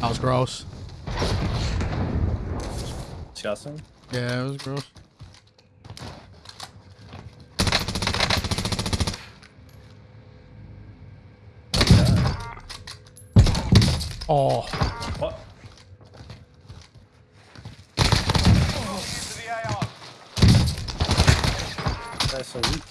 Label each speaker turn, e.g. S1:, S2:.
S1: That was gross.
S2: Disgusting.
S1: Yeah, it was gross. Oh,
S2: What?
S3: Oh. the AO.
S2: That's so weak.